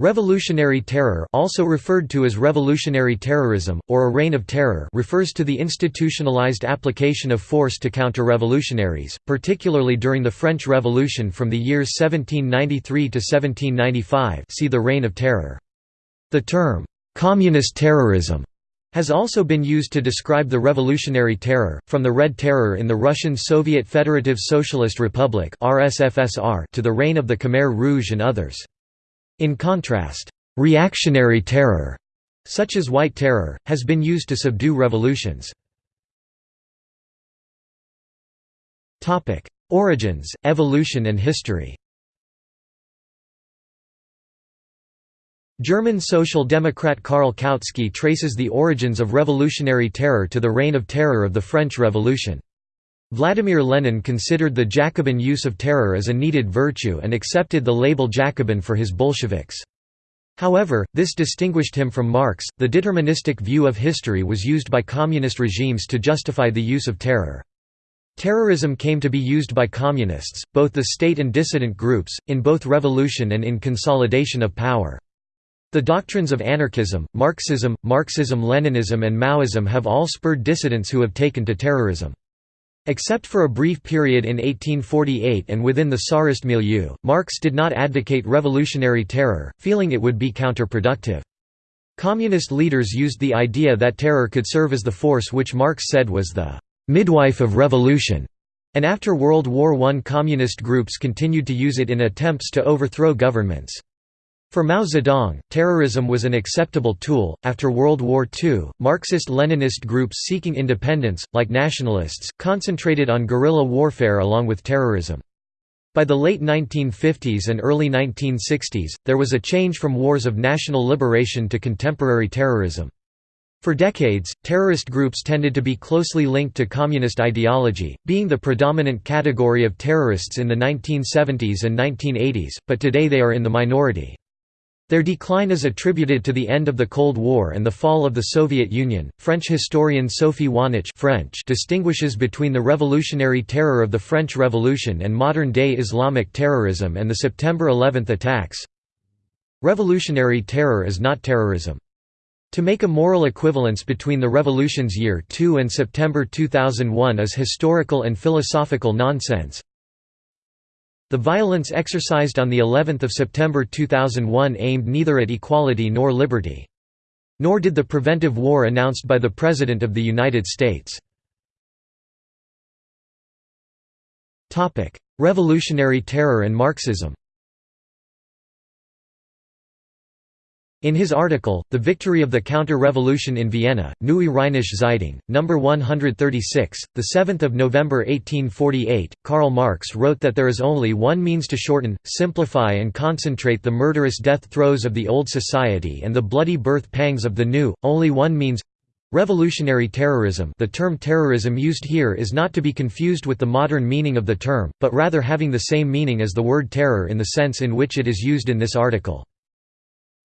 Revolutionary terror also referred to as revolutionary terrorism, or a reign of terror refers to the institutionalized application of force to counter revolutionaries, particularly during the French Revolution from the years 1793 to 1795 see the Reign of Terror. The term, "'communist terrorism' has also been used to describe the revolutionary terror, from the Red Terror in the Russian Soviet Federative Socialist Republic to the reign of the Khmer Rouge and others. In contrast, reactionary terror, such as White Terror, has been used to subdue revolutions. Origins, evolution and history German Social Democrat Karl Kautsky traces the origins of revolutionary terror to the Reign of Terror of the French Revolution. Vladimir Lenin considered the Jacobin use of terror as a needed virtue and accepted the label Jacobin for his Bolsheviks. However, this distinguished him from Marx. The deterministic view of history was used by communist regimes to justify the use of terror. Terrorism came to be used by communists, both the state and dissident groups, in both revolution and in consolidation of power. The doctrines of anarchism, Marxism, Marxism-Leninism and Maoism have all spurred dissidents who have taken to terrorism. Except for a brief period in 1848 and within the Tsarist milieu, Marx did not advocate revolutionary terror, feeling it would be counterproductive. Communist leaders used the idea that terror could serve as the force which Marx said was the «midwife of revolution», and after World War I communist groups continued to use it in attempts to overthrow governments. For Mao Zedong, terrorism was an acceptable tool. After World War II, Marxist Leninist groups seeking independence, like nationalists, concentrated on guerrilla warfare along with terrorism. By the late 1950s and early 1960s, there was a change from wars of national liberation to contemporary terrorism. For decades, terrorist groups tended to be closely linked to communist ideology, being the predominant category of terrorists in the 1970s and 1980s, but today they are in the minority. Their decline is attributed to the end of the Cold War and the fall of the Soviet Union. French historian Sophie Wahnich French distinguishes between the revolutionary terror of the French Revolution and modern-day Islamic terrorism and the September 11 attacks. Revolutionary terror is not terrorism. To make a moral equivalence between the revolution's year 2 and September 2001 is historical and philosophical nonsense. The violence exercised on the 11th of September 2001 aimed neither at equality nor liberty. Nor did the preventive war announced by the President of the United States. Revolutionary terror and Marxism In his article, The Victory of the Counter-Revolution in Vienna, Neue Rheinische Zeitung, No. 136, 7 November 1848, Karl Marx wrote that there is only one means to shorten, simplify and concentrate the murderous death throes of the old society and the bloody birth pangs of the new, only one means Revolutionary terrorism the term terrorism used here is not to be confused with the modern meaning of the term, but rather having the same meaning as the word terror in the sense in which it is used in this article.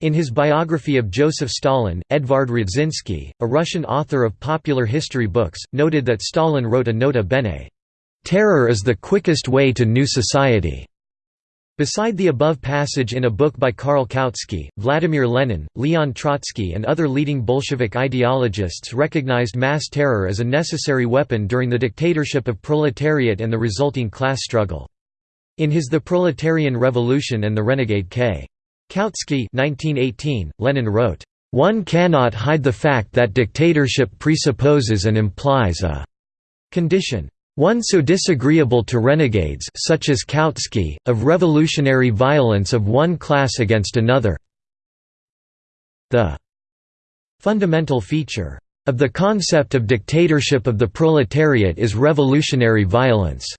In his biography of Joseph Stalin, Edvard Radzinsky, a Russian author of popular history books, noted that Stalin wrote a nota bene, "...terror is the quickest way to new society." Beside the above passage in a book by Karl Kautsky, Vladimir Lenin, Leon Trotsky and other leading Bolshevik ideologists recognized mass terror as a necessary weapon during the dictatorship of proletariat and the resulting class struggle. In his The Proletarian Revolution and the Renegade K. Kautsky 1918, Lenin wrote, "...one cannot hide the fact that dictatorship presupposes and implies a condition one so disagreeable to renegades such as Kautsky, of revolutionary violence of one class against another the fundamental feature of the concept of dictatorship of the proletariat is revolutionary violence."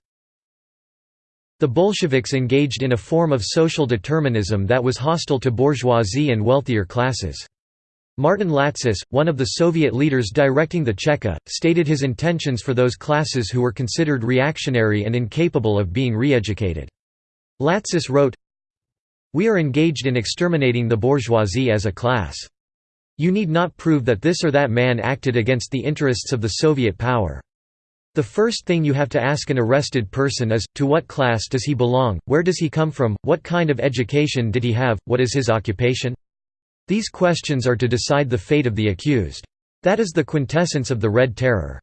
The Bolsheviks engaged in a form of social determinism that was hostile to bourgeoisie and wealthier classes. Martin Latsis, one of the Soviet leaders directing the Cheka, stated his intentions for those classes who were considered reactionary and incapable of being re-educated. Latsis wrote, We are engaged in exterminating the bourgeoisie as a class. You need not prove that this or that man acted against the interests of the Soviet power. The first thing you have to ask an arrested person is, to what class does he belong, where does he come from, what kind of education did he have, what is his occupation? These questions are to decide the fate of the accused. That is the quintessence of the Red Terror.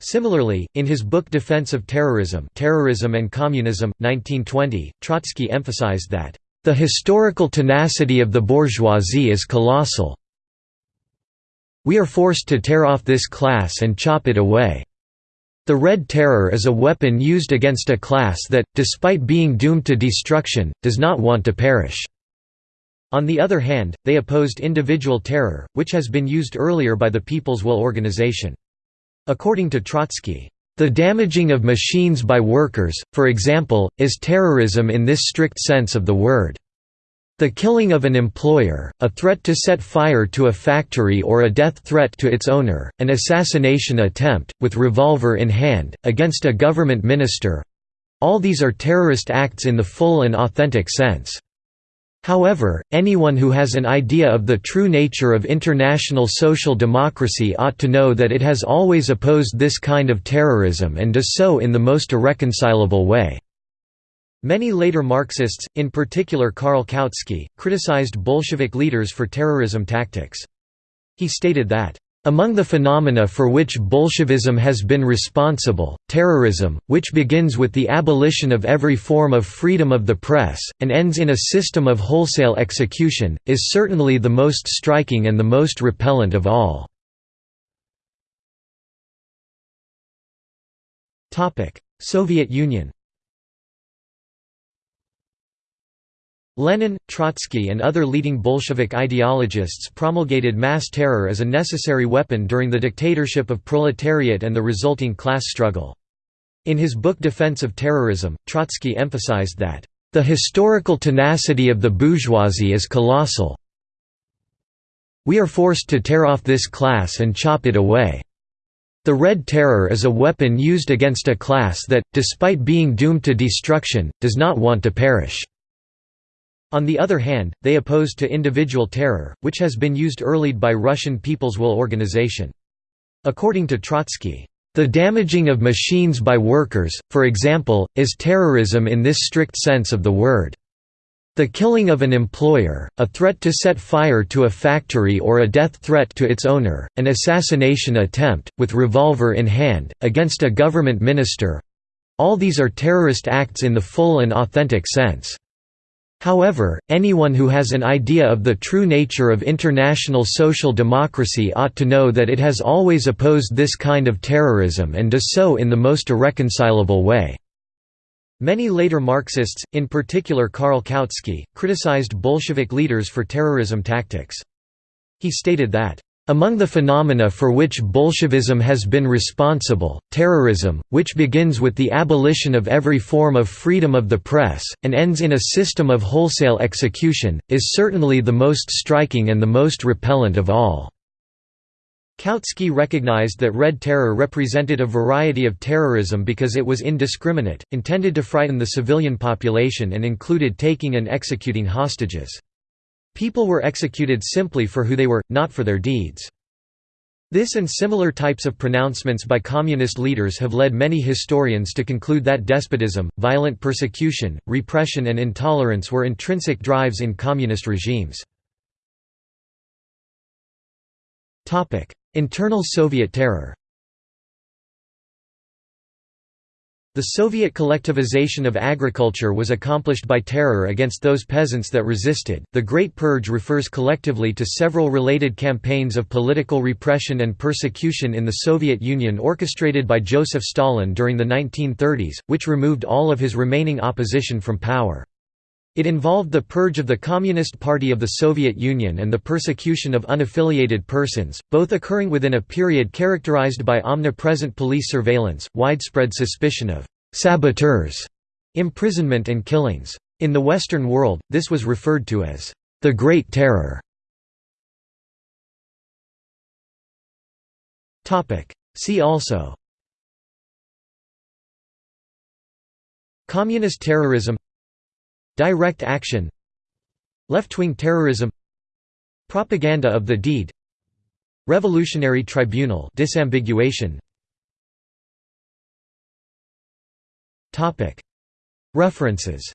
Similarly, in his book Defense of Terrorism Terrorism and Communism, 1920, Trotsky emphasized that, "...the historical tenacity of the bourgeoisie is colossal. We are forced to tear off this class and chop it away." The Red Terror is a weapon used against a class that, despite being doomed to destruction, does not want to perish. On the other hand, they opposed individual terror, which has been used earlier by the People's Will Organization. According to Trotsky, the damaging of machines by workers, for example, is terrorism in this strict sense of the word. The killing of an employer, a threat to set fire to a factory or a death threat to its owner, an assassination attempt, with revolver in hand, against a government minister—all these are terrorist acts in the full and authentic sense. However, anyone who has an idea of the true nature of international social democracy ought to know that it has always opposed this kind of terrorism and does so in the most irreconcilable way. Many later Marxists, in particular Karl Kautsky, criticized Bolshevik leaders for terrorism tactics. He stated that, among the phenomena for which Bolshevism has been responsible, terrorism, which begins with the abolition of every form of freedom of the press, and ends in a system of wholesale execution, is certainly the most striking and the most repellent of all. Soviet Union Lenin, Trotsky and other leading Bolshevik ideologists promulgated mass terror as a necessary weapon during the dictatorship of proletariat and the resulting class struggle. In his book Defense of Terrorism, Trotsky emphasized that, "...the historical tenacity of the bourgeoisie is colossal. We are forced to tear off this class and chop it away. The Red Terror is a weapon used against a class that, despite being doomed to destruction, does not want to perish." On the other hand, they opposed to individual terror, which has been used early by Russian People's Will Organization. According to Trotsky, the damaging of machines by workers, for example, is terrorism in this strict sense of the word. The killing of an employer, a threat to set fire to a factory or a death threat to its owner, an assassination attempt, with revolver in hand, against a government minister—all these are terrorist acts in the full and authentic sense. However, anyone who has an idea of the true nature of international social democracy ought to know that it has always opposed this kind of terrorism and does so in the most irreconcilable way. Many later Marxists, in particular Karl Kautsky, criticized Bolshevik leaders for terrorism tactics. He stated that, among the phenomena for which Bolshevism has been responsible, terrorism, which begins with the abolition of every form of freedom of the press, and ends in a system of wholesale execution, is certainly the most striking and the most repellent of all. Kautsky recognized that Red Terror represented a variety of terrorism because it was indiscriminate, intended to frighten the civilian population and included taking and executing hostages. People were executed simply for who they were, not for their deeds. This and similar types of pronouncements by communist leaders have led many historians to conclude that despotism, violent persecution, repression and intolerance were intrinsic drives in communist regimes. Internal Soviet terror The Soviet collectivization of agriculture was accomplished by terror against those peasants that resisted. The Great Purge refers collectively to several related campaigns of political repression and persecution in the Soviet Union orchestrated by Joseph Stalin during the 1930s, which removed all of his remaining opposition from power. It involved the purge of the Communist Party of the Soviet Union and the persecution of unaffiliated persons, both occurring within a period characterized by omnipresent police surveillance, widespread suspicion of «saboteurs», imprisonment and killings. In the Western world, this was referred to as «the Great Terror». See also Communist terrorism Direct action Left-wing terrorism Propaganda of the deed Revolutionary Tribunal disambiguation. References.